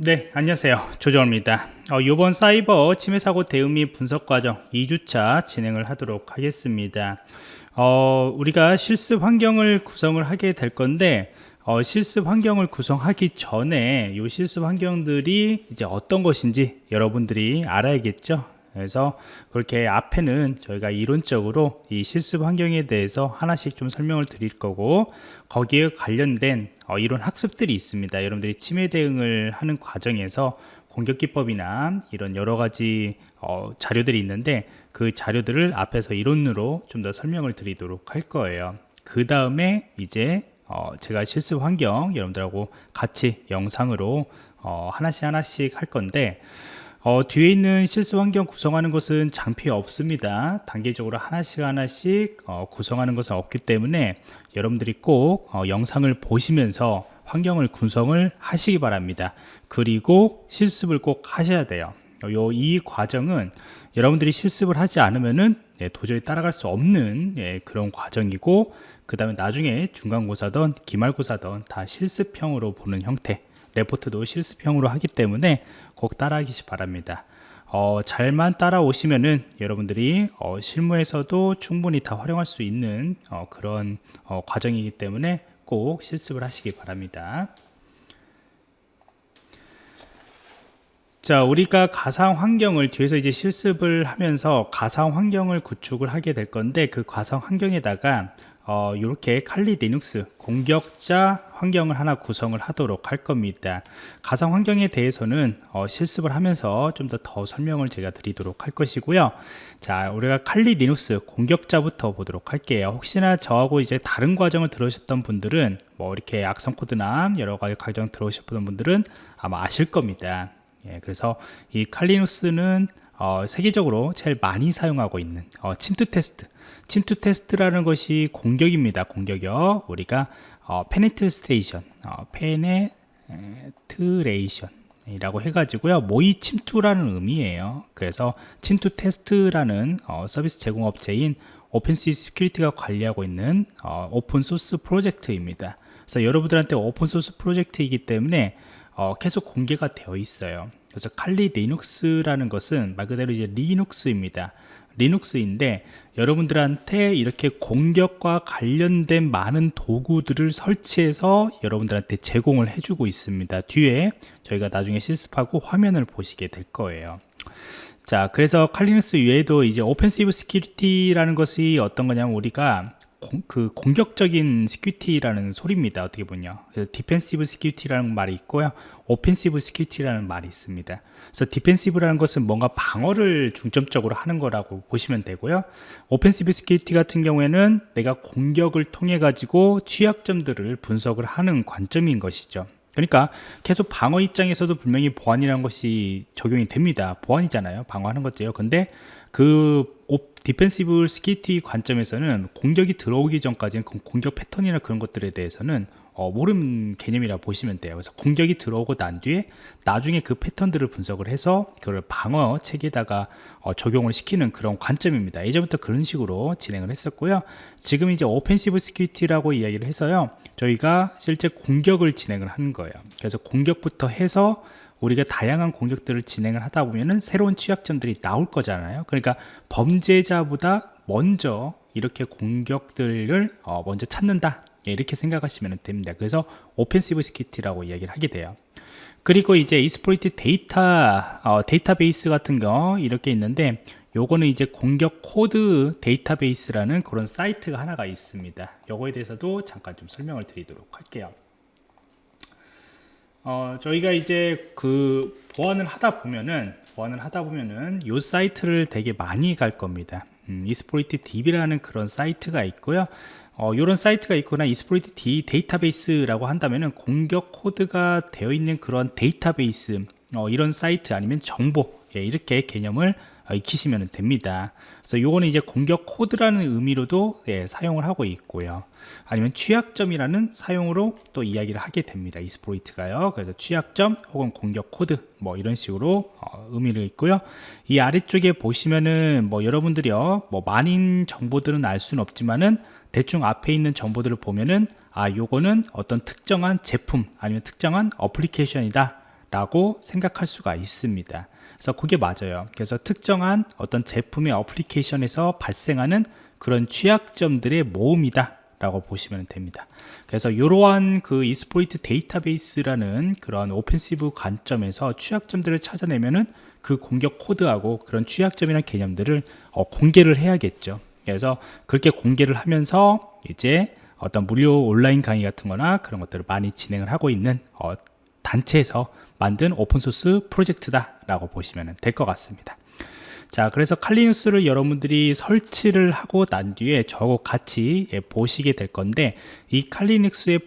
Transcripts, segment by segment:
네 안녕하세요. 조정입니다. 어, 이번 사이버 침해 사고 대응 및 분석 과정 2주차 진행을 하도록 하겠습니다. 어, 우리가 실습 환경을 구성을 하게 될 건데 어, 실습 환경을 구성하기 전에 이 실습 환경들이 이제 어떤 것인지 여러분들이 알아야겠죠 그래서 그렇게 앞에는 저희가 이론적으로 이 실습 환경에 대해서 하나씩 좀 설명을 드릴 거고 거기에 관련된 어, 이론 학습들이 있습니다. 여러분들이 침해 대응을 하는 과정에서 공격 기법이나 이런 여러 가지 어, 자료들이 있는데 그 자료들을 앞에서 이론으로 좀 더 설명을 드리도록 할 거예요. 그 다음에 이제 어, 제가 실습 환경 여러분들하고 같이 영상으로 어, 하나씩 하나씩 할 건데 어, 뒤에 있는 실습 환경 구성하는 것은 장피 없습니다. 단계적으로 하나씩 하나씩 어, 구성하는 것은 없기 때문에 여러분들이 꼭 어, 영상을 보시면서 환경을 구성을 하시기 바랍니다. 그리고 실습을 꼭 하셔야 돼요. 요, 이 과정은 여러분들이 실습을 하지 않으면은 예, 도저히 따라갈 수 없는 예, 그런 과정이고 그 다음에 나중에 중간고사든 기말고사든 다 실습형으로 보는 형태 레포트도 실습형으로 하기 때문에 꼭 따라하시기 바랍니다. 어, 잘만 따라오시면은 여러분들이 어, 실무에서도 충분히 다 활용할 수 있는 어, 그런 어, 과정이기 때문에 꼭 실습을 하시기 바랍니다. 자 우리가 가상 환경을 뒤에서 이제 실습을 하면서 가상 환경을 구축을 하게 될 건데 그 가상 환경에다가 어, 이렇게 칼리 리눅스 공격자 환경을 하나 구성을 하도록 할 겁니다. 가상 환경에 대해서는 어, 실습을 하면서 좀더더 설명을 제가 드리도록 할 것이고요. 자 우리가 칼리 리눅스 공격자부터 보도록 할게요. 혹시나 저하고 이제 다른 과정을 들으셨던 분들은 뭐 이렇게 악성 코드나 여러 가지 과정 들어오셨던 분들은 아마 아실 겁니다. 예, 그래서 이 칼리 리눅스는 어, 세계적으로 제일 많이 사용하고 있는 어, 침투 테스트. 침투 테스트라는 것이 공격입니다 공격이요. 우리가 어, penetration 어, penetration 이라고 해가지고요. 모의 침투라는 의미예요. 그래서 침투 테스트라는 어, 서비스 제공업체인 오펜시 스큐리티가 관리하고 있는 어, 오픈소스 프로젝트입니다. 그래서 여러분들한테 오픈소스 프로젝트이기 때문에 어, 계속 공개가 되어 있어요 그래서 칼리 리눅스라는 것은 말 그대로 이제 리눅스입니다. 리눅스인데 여러분들한테 이렇게 공격과 관련된 많은 도구들을 설치해서 여러분들한테 제공을 해주고 있습니다. 뒤에 저희가 나중에 실습하고 화면을 보시게 될 거예요. 자 그래서 칼리 리눅스 외에도 이제 오펜시브 스키리티라는 것이 어떤 거냐면 우리가 공, 그 공격적인 security라는 소리입니다 어떻게 보냐 그래서 defensive security라는 말이 있고요. 오펜시브 스큐티라는 말이 있습니다. 그래서 defensive라는 것은 뭔가 방어를 중점적으로 하는 거라고 보시면 되고요. offensive security 같은 경우에는 내가 공격을 통해 가지고 취약점들을 분석을 하는 관점인 것이죠. 그러니까 계속 방어 입장에서도 분명히 보안이라는 것이 적용이 됩니다. 보안이잖아요. 방어하는 것도요. 근데 그 defensive security 관점에서는 공격이 들어오기 전까지는 그 공격 패턴이나 그런 것들에 대해서는 어, 모르는 개념이라 보시면 돼요. 그래서 공격이 들어오고 난 뒤에 나중에 그 패턴들을 분석을 해서 그걸 방어 체계에다가 어, 적용을 시키는 그런 관점입니다. 예전부터 그런 식으로 진행을 했었고요. 지금 이제 오펜시브 스키티라고 이야기를 해서요. 저희가 실제 공격을 진행을 하는 거예요. 그래서 공격부터 해서 우리가 다양한 공격들을 진행을 하다 보면은 새로운 취약점들이 나올 거잖아요. 그러니까 범죄자보다 먼저 이렇게 공격들을 어 먼저 찾는다. 예, 이렇게 생각하시면 됩니다. 그래서 오펜시브 스키트라고 이야기를 하게 돼요. 그리고 이제 exploit 데이터 어, 데이터베이스 같은 거 이렇게 있는데 요거는 이제 공격 코드 데이터베이스라는 그런 사이트가 하나가 있습니다. 요거에 대해서도 잠깐 좀 설명을 드리도록 할게요 어, 저희가 이제 그 보안을 하다 보면은 보안을 하다 보면은 요 사이트를 되게 많이 갈 겁니다. 음, Exploit DB라는 그런 사이트가 있고요. 어, 이런 사이트가 있거나 Exploit D 데이터베이스라고 한다면은 공격 코드가 되어 있는 그런 데이터베이스 어, 이런 사이트 아니면 정보 예, 이렇게 개념을 어, 익히시면 됩니다. 그래서 요거는 이제 공격 코드라는 의미로도 예, 사용을 하고 있고요. 아니면 취약점이라는 사용으로 또 이야기를 하게 됩니다. Exploit가요. 그래서 취약점 혹은 공격 코드 뭐 이런 식으로 어, 의미를 있고요. 이 아래쪽에 보시면은 뭐 여러분들이요 뭐 많은 정보들은 알 수는 없지만은 대충 앞에 있는 정보들을 보면은 아 요거는 어떤 특정한 제품 아니면 특정한 어플리케이션이다 라고 생각할 수가 있습니다 그래서 그게 맞아요. 그래서 특정한 어떤 제품의 어플리케이션에서 발생하는 그런 취약점들의 모음이다 라고 보시면 됩니다. 그래서 이러한 그 Exploit 데이터베이스라는 그런 offensive 관점에서 취약점들을 찾아내면은 그 공격 코드하고 그런 취약점이나 개념들을 어, 공개를 해야겠죠. 그래서 그렇게 공개를 하면서 이제 어떤 무료 온라인 강의 같은 거나 그런 것들을 많이 진행을 하고 있는 어, 단체에서 만든 오픈소스 프로젝트다 라고 보시면 될 것 같습니다. 자 그래서 칼리눅스를 여러분들이 설치를 하고 난 뒤에 저와 같이 예, 보시게 될 건데 이 칼리눅스에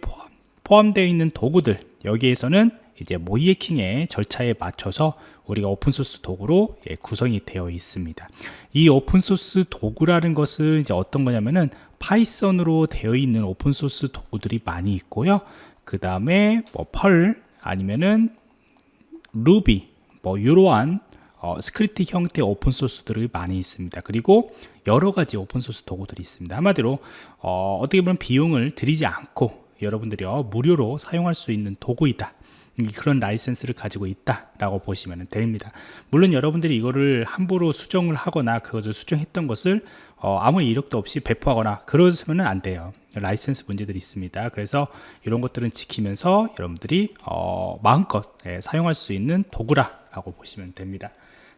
포함, 되어 있는 도구들 여기에서는 이제 모의해킹의 절차에 맞춰서 우리가 오픈소스 도구로 예, 구성이 되어 있습니다. 이 오픈소스 도구라는 것은 이제 어떤 거냐면은 Python으로 되어 있는 오픈소스 도구들이 많이 있고요. 그 다음에 뭐 Perl 아니면은 루비 뭐 이러한 어, 스크립트 형태 오픈소스들이 많이 있습니다 그리고 여러 가지 오픈소스 도구들이 있습니다 한마디로 어떻게 보면 비용을 들이지 않고 여러분들이 어, 무료로 사용할 수 있는 도구이다 그런 라이센스를 가지고 있다라고 보시면 됩니다. 물론 여러분들이 이거를 함부로 수정을 하거나 그것을 수정했던 것을 어, 아무 이력도 없이 배포하거나 그러시면 안 돼요. 라이센스 문제들이 있습니다. 그래서 이런 것들은 지키면서 여러분들이 어, 마음껏 예, 사용할 수 있는 도구라고 보시면 됩니다.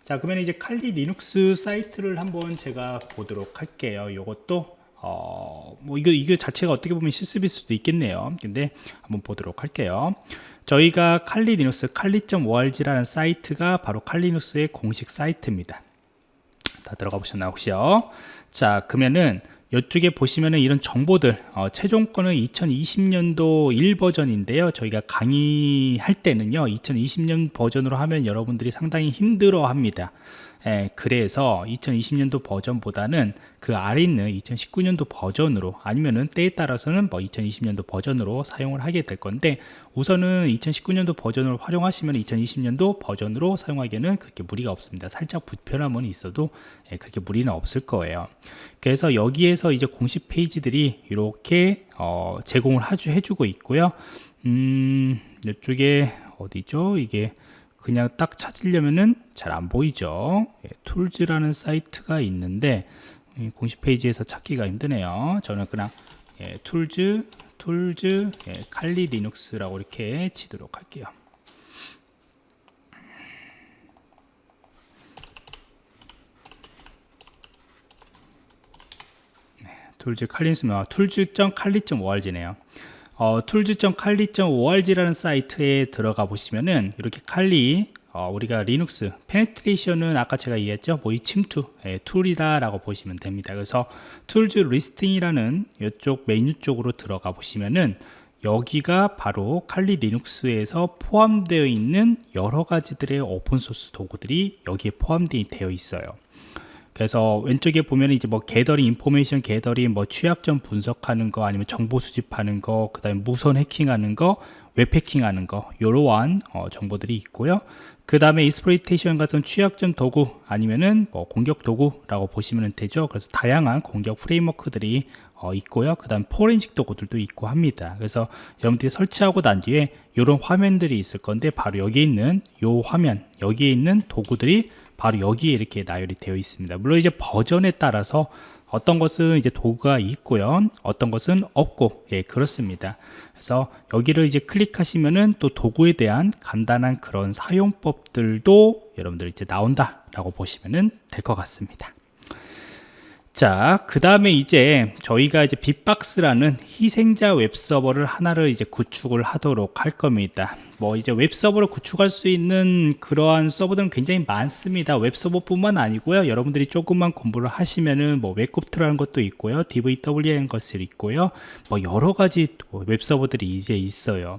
자 그러면 이제 Kali Linux 사이트를 한번 제가 보도록 할게요. 이것도 어, 뭐 이거 이거 자체가 어떻게 보면 실습일 수도 있겠네요. 근데 한번 보도록 할게요. 저희가 칼리 리눅스 칼리.org라는 사이트가 바로 칼리 리눅스의 공식 사이트입니다. 다 들어가 보셨나요 혹시요? 자 그러면은 이쪽에 보시면은 이런 정보들 어, 최종권은 2020년도 1버전인데요. 저희가 강의할 때는요 2020년 버전으로 하면 여러분들이 상당히 힘들어 합니다. 예, 그래서 2020년도 버전보다는 그 아래 있는 2019년도 버전으로 아니면은 때에 따라서는 뭐 2020년도 버전으로 사용을 하게 될 건데 우선은 2019년도 버전을 활용하시면 2020년도 버전으로 사용하기에는 그렇게 무리가 없습니다. 살짝 불편함은 있어도 예, 그렇게 무리는 없을 거예요. 그래서 여기에서 이제 공식 페이지들이 이렇게 어, 제공을 해주고 있고요. 음 이쪽에 어디죠? 이게 그냥 딱 찾으려면은 잘 안 보이죠? 예, tools라는 사이트가 있는데 공식 페이지에서 찾기가 힘드네요. 저는 그냥 예, tools tools 예, 칼리 리눅스라고 이렇게 치도록 할게요 네, 툴즈 칼리스면 툴즈.칼리.org네요. 어, tools.kali.org라는 사이트에 들어가 보시면은 이렇게 칼리 어, 우리가 리눅스 페네트레이션은 아까 제가 얘기했죠? 뭐이 침투 예, tool이다 라고 보시면 됩니다. 그래서 tools listing이라는 이쪽 메뉴 쪽으로 들어가 보시면은 여기가 바로 칼리 리눅스에서 포함되어 있는 여러 가지들의 오픈소스 도구들이 여기에 포함되어 있어요 그래서 왼쪽에 보면 이제 뭐 gathering information gathering 뭐 취약점 분석하는 거 아니면 정보 수집하는 거 그다음에 무선 해킹하는 거 웹해킹하는 거 이러한 어, 정보들이 있고요. 그 다음에 exploitation 같은 취약점 도구 아니면은 뭐 공격 도구라고 보시면 되죠. 그래서 다양한 공격 프레임워크들이 어, 있고요. 그 다음 포렌식 도구들도 있고 합니다. 그래서 여러분들이 설치하고 난 뒤에 이런 화면들이 있을 건데 바로 여기 있는 요 화면 여기에 있는 도구들이 바로 여기에 이렇게 나열이 되어 있습니다. 물론 이제 버전에 따라서 어떤 것은 이제 도구가 있고요. 어떤 것은 없고. 예 그렇습니다. 그래서 여기를 이제 클릭하시면은 또 도구에 대한 간단한 그런 사용법들도 여러분들 이제 나온다 라고 보시면 될 것 같습니다 자, 그 다음에 이제 저희가 이제 빅박스라는 희생자 웹서버를 하나를 이제 구축을 하도록 할 겁니다. 뭐 이제 웹서버를 구축할 수 있는 그러한 서버들은 굉장히 많습니다. 웹서버뿐만 아니고요. 여러분들이 조금만 공부를 하시면은 뭐 WebGoat라는 것도 있고요. DVWA라는 것이 있고요. 뭐 여러 가지 웹서버들이 이제 있어요.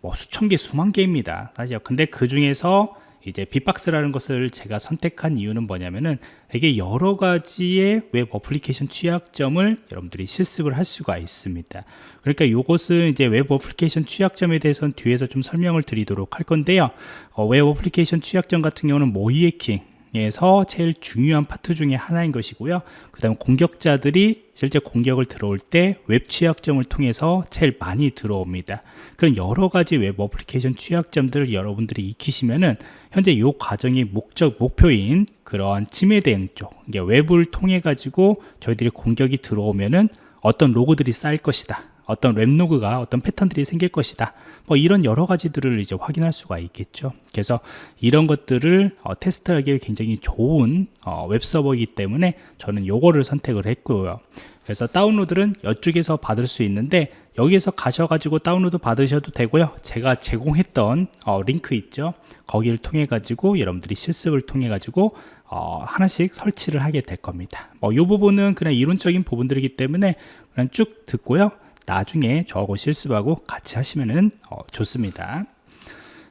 뭐 수천 개, 수만 개입니다. 사실 근데 그 중에서 이제 빅박스라는 것을 제가 선택한 이유는 뭐냐면은 이게 여러 가지의 웹 어플리케이션 취약점을 여러분들이 실습을 할 수가 있습니다. 그러니까 이것은 이제 웹 어플리케이션 취약점에 대해서는 뒤에서 좀 설명을 드리도록 할 건데요. 어, 웹 어플리케이션 취약점 같은 경우는 모의해킹에서 제일 중요한 파트 중에 하나인 것이고요. 그 다음 공격자들이 실제 공격을 들어올 때 웹 취약점을 통해서 제일 많이 들어옵니다. 그런 여러 가지 웹 어플리케이션 취약점들을 여러분들이 익히시면은 현재 이 과정의 목적, 목표인 그러한 침해 대응 쪽, 이게 웹을 통해 가지고 저희들이 공격이 들어오면은 어떤 로그들이 쌓일 것이다. 어떤 웹로그가 어떤 패턴들이 생길 것이다. 뭐 이런 여러 가지들을 이제 확인할 수가 있겠죠. 그래서 이런 것들을 어, 테스트하기 굉장히 좋은 어, 웹서버이기 때문에 저는 요거를 선택을 했고요. 그래서 다운로드는 이쪽에서 받을 수 있는데 여기에서 가셔가지고 다운로드 받으셔도 되고요. 제가 제공했던 어, 링크 있죠? 거기를 통해 가지고 여러분들이 실습을 통해 가지고 어, 하나씩 설치를 하게 될 겁니다. 뭐, 이 부분은 그냥 이론적인 부분들이기 때문에 그냥 쭉 듣고요 나중에 저하고 실습하고 같이 하시면 어, 좋습니다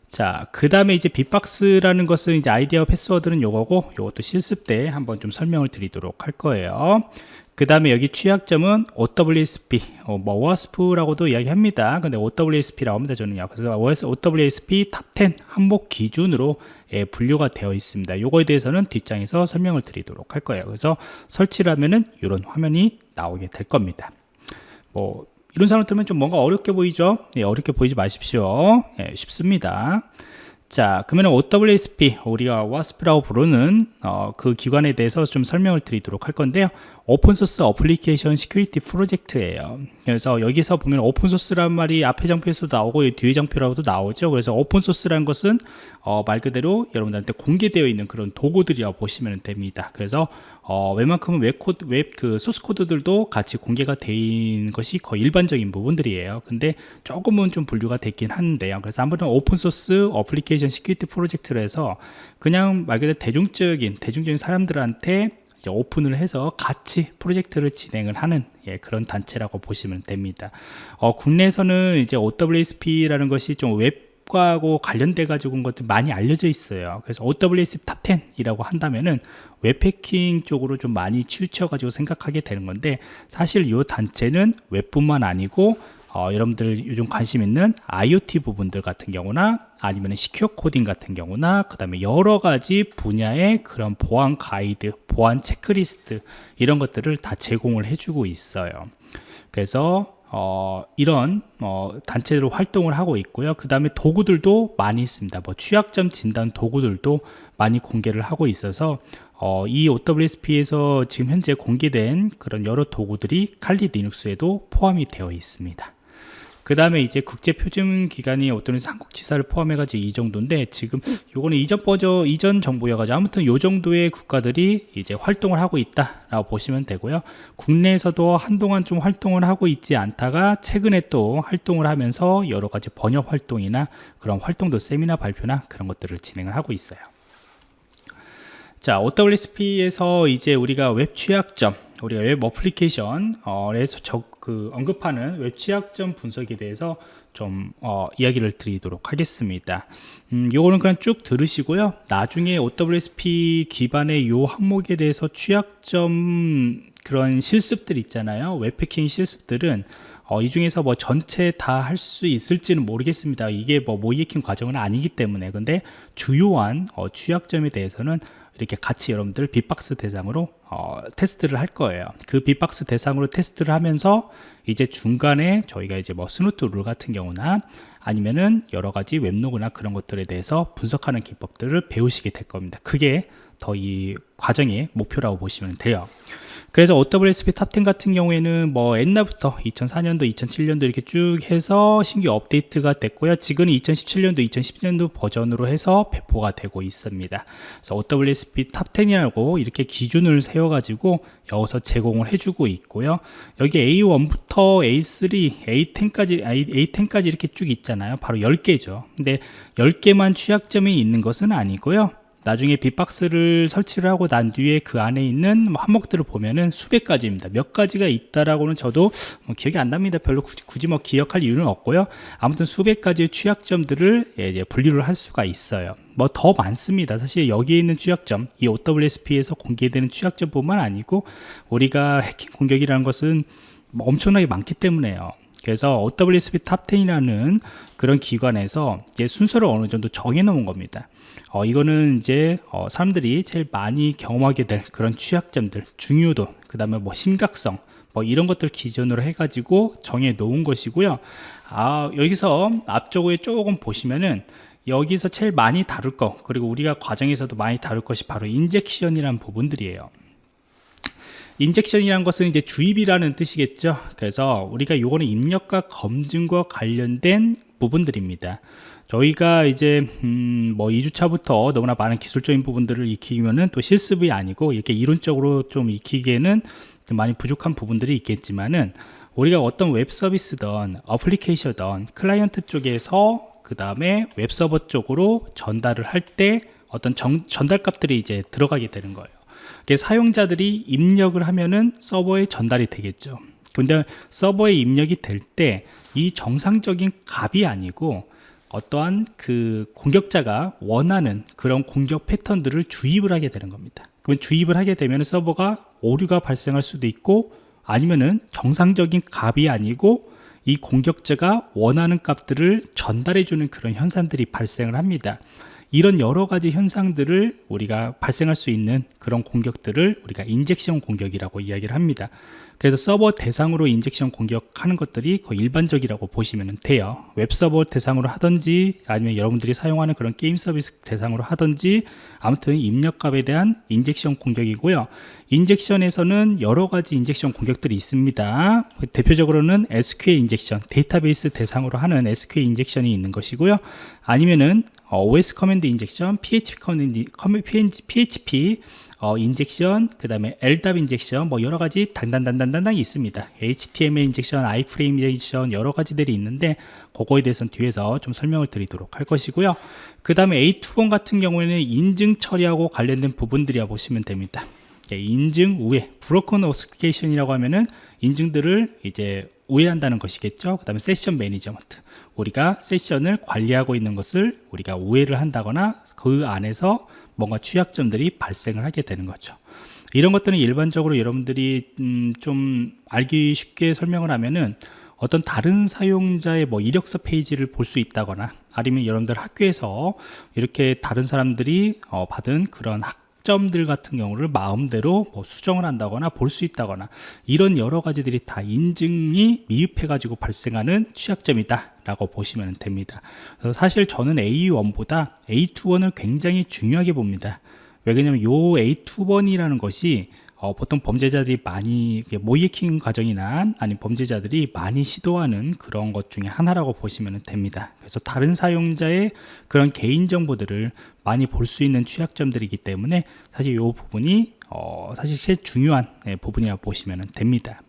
자, 그 다음에 이제 빅박스라는 것은 이제 아이디어 패스워드는 요거고, 요것도 실습 때 한번 좀 설명을 드리도록 할 거예요. 그 다음에 여기 취약점은 OWSP, 어, 뭐 OWASP라고도 이야기합니다. 근데 OWSP라고 합니다. 저는요. 그래서 OWSP Top 10 항목 기준으로 예, 분류가 되어 있습니다. 요거에 대해서는 뒷장에서 설명을 드리도록 할 거예요. 그래서 설치를 하면은 이런 화면이 나오게 될 겁니다. 뭐 이런 사람 들면 좀 뭔가 어렵게 보이죠? 예, 어렵게 보이지 마십시오. 예, 쉽습니다. 자, 그러면 OWSP, 우리가 WASP라고 부르는 어, 그 기관에 대해서 좀 설명을 드리도록 할 건데요. Open Source Application Security Project예요. 그래서 여기서 보면 오픈소스란 말이 앞에 장표에서도 나오고 뒤에 장표라고도 나오죠. 그래서 오픈소스란 것은 어, 말 그대로 여러분들한테 공개되어 있는 그런 도구들이라고 보시면 됩니다. 그래서 어, 웬만큼은 웹코드, 웹 그 소스 코드들도 같이 공개가 된 것이 거의 일반적인 부분들이에요. 근데 조금은 좀 분류가 됐긴 하는데요. 그래서 한번은 Open Source Application Security Project로 해서 그냥 말 그대로 대중적인 대중적인 사람들한테 이제 오픈을 해서 같이 프로젝트를 진행을 하는 예, 그런 단체라고 보시면 됩니다. 어, 국내에서는 이제 OWSP라는 것이 좀 웹하고 관련돼 가지고 온 것들 많이 알려져 있어요. 그래서 OWSP Top 10이라고 한다면은 웹해킹 쪽으로 좀 많이 치우쳐 가지고 생각하게 되는 건데 사실 이 단체는 웹뿐만 아니고 어, 여러분들 요즘 관심 있는 IoT 부분들 같은 경우나 아니면 secure coding 같은 경우나 그 다음에 여러 가지 분야의 그런 보안 가이드 보안 체크리스트 이런 것들을 다 제공을 해주고 있어요. 그래서 어, 이런 어, 단체로 활동을 하고 있고요. 그 다음에 도구들도 많이 있습니다. 뭐 취약점 진단 도구들도 많이 공개를 하고 있어서 어, 이 OWSP에서 지금 현재 공개된 그런 여러 도구들이 칼리 리눅스에도 포함이 되어 있습니다 그 다음에 이제 국제 표준 기관이 어떤 한국 지사를 포함해가지고 이 정도인데 지금 요거는 이전 버전 이전 정보여가지고 아무튼 요 정도의 국가들이 이제 활동을 하고 있다라고 보시면 되고요. 국내에서도 한동안 좀 활동을 하고 있지 않다가 최근에 또 활동을 하면서 여러 가지 번역 활동이나 그런 활동도 세미나 발표나 그런 것들을 진행을 하고 있어요. 자, OWSP에서 이제 우리가 웹 취약점 우리가 웹 어플리케이션에서 어, 그 언급하는 웹 취약점 분석에 대해서 좀 어, 이야기를 드리도록 하겠습니다. 음, 요거는 그냥 쭉 들으시고요. 나중에 OWSP 기반의 요 항목에 대해서 취약점 그런 실습들 있잖아요. 웹해킹 실습들은 어, 이 중에서 뭐 전체 다 할 수 있을지는 모르겠습니다. 이게 뭐 모의해킹 과정은 아니기 때문에 근데 주요한 어, 취약점에 대해서는 이렇게 같이 여러분들 bee-box 대상으로 어, 테스트를 할 거예요. 그 bee-box 대상으로 테스트를 하면서 이제 중간에 저희가 이제 뭐 Snort rule 같은 경우나 아니면은 여러 가지 웹로그나 그런 것들에 대해서 분석하는 기법들을 배우시게 될 겁니다. 그게 더 이 과정의 목표라고 보시면 돼요 그래서 OWSP Top 10 같은 경우에는 뭐 옛날부터 2004년도, 2007년도 이렇게 쭉 해서 신규 업데이트가 됐고요. 지금은 2017년도, 2010년도 버전으로 해서 배포가 되고 있습니다. 그래서 OWSP Top 10이라고 이렇게 기준을 세워가지고 여기서 제공을 해주고 있고요. 여기 A1부터 A3, A10까지, A10까지 이렇게 쭉 있잖아요. 바로 10개죠. 근데 10개만 취약점이 있는 것은 아니고요. 나중에 빅박스를 설치를 하고 난 뒤에 그 안에 있는 뭐 항목들을 보면은 수백 가지입니다. 몇 가지가 있다라고는 저도 뭐 기억이 안 납니다. 별로 굳이, 굳이, 뭐 기억할 이유는 없고요. 아무튼 수백 가지의 취약점들을 예, 분류를 할 수가 있어요. 뭐 더 많습니다. 사실 여기에 있는 취약점, 이 OWSP에서 공개되는 취약점뿐만 아니고 우리가 해킹 공격이라는 것은 뭐 엄청나게 많기 때문에요. 그래서 OWSP Top 10이라는 그런 기관에서 이제 순서를 어느 정도 정해 놓은 겁니다. 어, 이거는 이제 어, 사람들이 제일 많이 경험하게 될 그런 취약점들, 중요도, 그 다음에 뭐 심각성, 뭐 이런 것들 기준으로 해가지고 정해 놓은 것이고요. 아, 여기서 앞쪽에 조금 보시면은 여기서 제일 많이 다룰 거, 그리고 우리가 과정에서도 많이 다룰 것이 바로 인젝션이라는 부분들이에요. 인젝션이라는 것은 이제 주입이라는 뜻이겠죠. 그래서 우리가 요거는 입력과 검증과 관련된 부분들입니다. 저희가 이제 음, 뭐 2주차부터 너무나 많은 기술적인 부분들을 익히면은 또 실습이 아니고 이렇게 이론적으로 좀 익히기에는 좀 많이 부족한 부분들이 있겠지만은 우리가 어떤 웹 서비스든 어플리케이션든 클라이언트 쪽에서 그 다음에 웹 서버 쪽으로 전달을 할 때 어떤 정, 전달 값들이 이제 들어가게 되는 거예요. 사용자들이 입력을 하면은 서버에 전달이 되겠죠. 근데 서버에 입력이 될 때 이 정상적인 값이 아니고 어떠한 그 공격자가 원하는 그런 공격 패턴들을 주입을 하게 되는 겁니다. 그러면 주입을 하게 되면 서버가 오류가 발생할 수도 있고 아니면은 정상적인 값이 아니고 이 공격자가 원하는 값들을 전달해 주는 그런 현상들이 발생을 합니다. 이런 여러 가지 현상들을 우리가 발생할 수 있는 그런 공격들을 우리가 인젝션 공격이라고 이야기를 합니다. 그래서 서버 대상으로 injection 공격하는 것들이 거의 일반적이라고 보시면 돼요. 웹서버 대상으로 하든지 아니면 여러분들이 사용하는 그런 게임 서비스 대상으로 하든지 아무튼 입력값에 대한 injection 공격이고요. injection에서는 여러 가지 injection 공격들이 있습니다. 대표적으로는 SQL injection 데이터베이스 대상으로 하는 SQL 인젝션이 있는 것이고요. 아니면은 OS command injection, PHP command, PHP 어, injection, 그 다음에 LDAP injection, 뭐 여러 가지 단단단단단단 있습니다. HTML injection, iframe injection 여러 가지들이 있는데 그거에 대해서는 뒤에서 좀 설명을 드리도록 할 것이고요. 그 다음에 A2번 같은 경우에는 인증 처리하고 관련된 부분들이라 보시면 됩니다. 인증 우회, Broken Authentication이라고 하면은 인증들을 이제 우회한다는 것이겠죠. 그 다음에 Session Management. 우리가 세션을 관리하고 있는 것을 우리가 우회를 한다거나 그 안에서 뭔가 취약점들이 발생을 하게 되는 거죠. 이런 것들은 일반적으로 여러분들이 음, 좀 알기 쉽게 설명을 하면은 어떤 다른 사용자의 뭐 이력서 페이지를 볼 수 있다거나 아니면 여러분들 학교에서 이렇게 다른 사람들이 어, 받은 그런 학 점들 같은 경우를 마음대로 뭐 수정을 한다거나 볼 수 있다거나 이런 여러 가지들이 다 인증이 미흡해 가지고 발생하는 취약점이다 라고 보시면 됩니다. 사실 저는 A1보다 A2번을 굉장히 중요하게 봅니다. 왜냐하면 요 A2번이라는 것이 어, 보통 범죄자들이 많이 모의해킹 과정이나 아니면 범죄자들이 많이 시도하는 그런 것 중에 하나라고 보시면 됩니다. 그래서 다른 사용자의 그런 개인 정보들을 많이 볼 수 있는 취약점들이기 때문에 사실 이 부분이 어, 사실 제일 중요한 네, 부분이라고 보시면 됩니다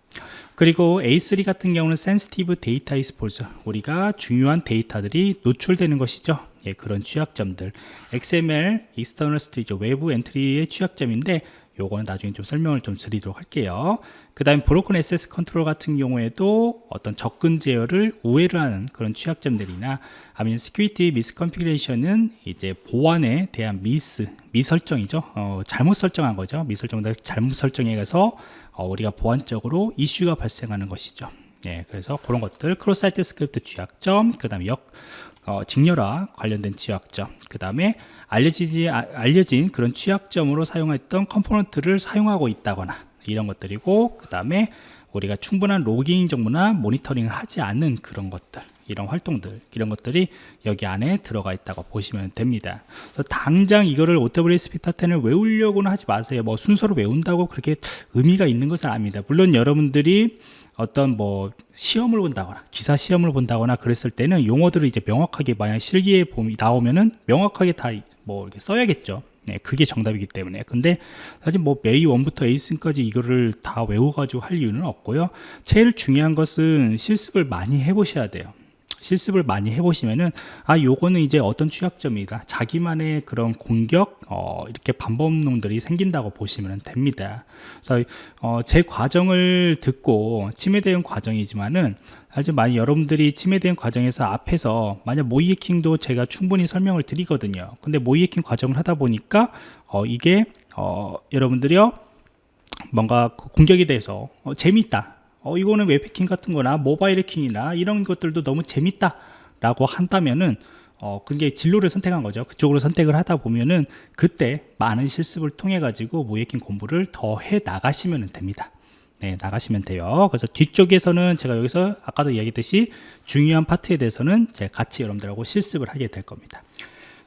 그리고 A3 같은 경우는 Sensitive Data Exposure 우리가 중요한 데이터들이 노출되는 것이죠. 예, 그런 취약점들. XML, 익스터널 스트리죠 외부 Entity의 취약점인데 요거는 나중에 좀 설명을 좀 드리도록 할게요. 그 다음에 Broken Access Control 같은 경우에도 어떤 접근 제어를 우회를 하는 그런 취약점들이나 아니면 Security Misconfiguration은 이제 보안에 대한 미스 미설정이죠. 어, 잘못 설정한 거죠. 미설정들 잘못 설정해 가서 어, 우리가 보안적으로 이슈가 발생하는 것이죠. 예, 그래서 그런 것들 Cross Site Script 취약점 그 다음에 역 어, 직렬화 관련된 취약점 그 다음에 알려지지, 아, 알려진 그런 취약점으로 사용했던 component를 사용하고 있다거나 이런 것들이고 그 다음에 우리가 충분한 logging 정보나 모니터링을 하지 않는 그런 것들 이런 활동들 이런 것들이 여기 안에 들어가 있다고 보시면 됩니다. 그래서 당장 이거를 OWASP Top 10을 외우려고는 하지 마세요. 뭐 순서로 외운다고 그렇게 의미가 있는 것은 아닙니다. 물론 여러분들이 어떤 뭐 시험을 본다거나 기사 시험을 본다거나 그랬을 때는 용어들을 이제 명확하게 만약 실기에 나오면은 명확하게 다 뭐 이렇게 써야겠죠. 네, 그게 정답이기 때문에. 근데 사실 뭐 메이 1부터 에이슨까지 이거를 다 외워가지고 할 이유는 없고요. 제일 중요한 것은 실습을 많이 해보셔야 돼요 실습을 많이 해보시면은 아 요거는 이제 어떤 취약점이다. 자기만의 그런 공격 어, 이렇게 반복놈들이 생긴다고 보시면 됩니다. 그래서 어, 제 과정을 듣고 침해 대응 과정이지만은 아주 많이 여러분들이 침해 대응 과정에서 앞에서 만약 모의 해킹도 제가 충분히 설명을 드리거든요. 근데 모의 해킹 과정을 하다 보니까 어, 이게 어, 여러분들이요 뭔가 그 공격에 대해서 어, 재밌다 어, 이거는 웹해킹 같은 거나 모바일 해킹이나 이런 것들도 너무 재밌다 라고 한다면은 어, 그게 진로를 선택한 거죠. 그쪽으로 선택을 하다 보면은 그때 많은 실습을 통해 가지고 모해킹 공부를 더 해 나가시면 됩니다. 네, 나가시면 돼요. 그래서 뒤쪽에서는 제가 여기서 아까도 이야기했듯이 중요한 파트에 대해서는 제가 같이 여러분들하고 실습을 하게 될 겁니다.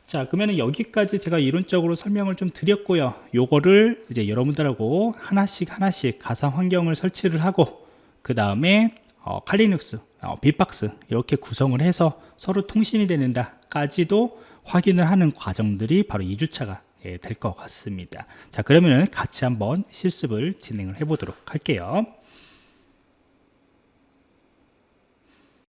자, 그러면 여기까지 제가 이론적으로 설명을 좀 드렸고요. 요거를 이제 여러분들하고 하나씩 하나씩 가상 환경을 설치를 하고 그 다음에 어, 칼리눅스, 어, 빗박스 이렇게 구성을 해서 서로 통신이 되는다 까지도 확인을 하는 과정들이 바로 2주차가 될것 같습니다. 자, 그러면 같이 한번 실습을 진행을 해 보도록 할게요.